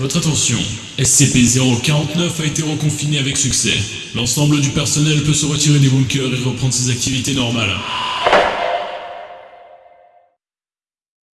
Votre attention, SCP-049 a été reconfiné avec succès. L'ensemble du personnel peut se retirer des bunkers et reprendre ses activités normales.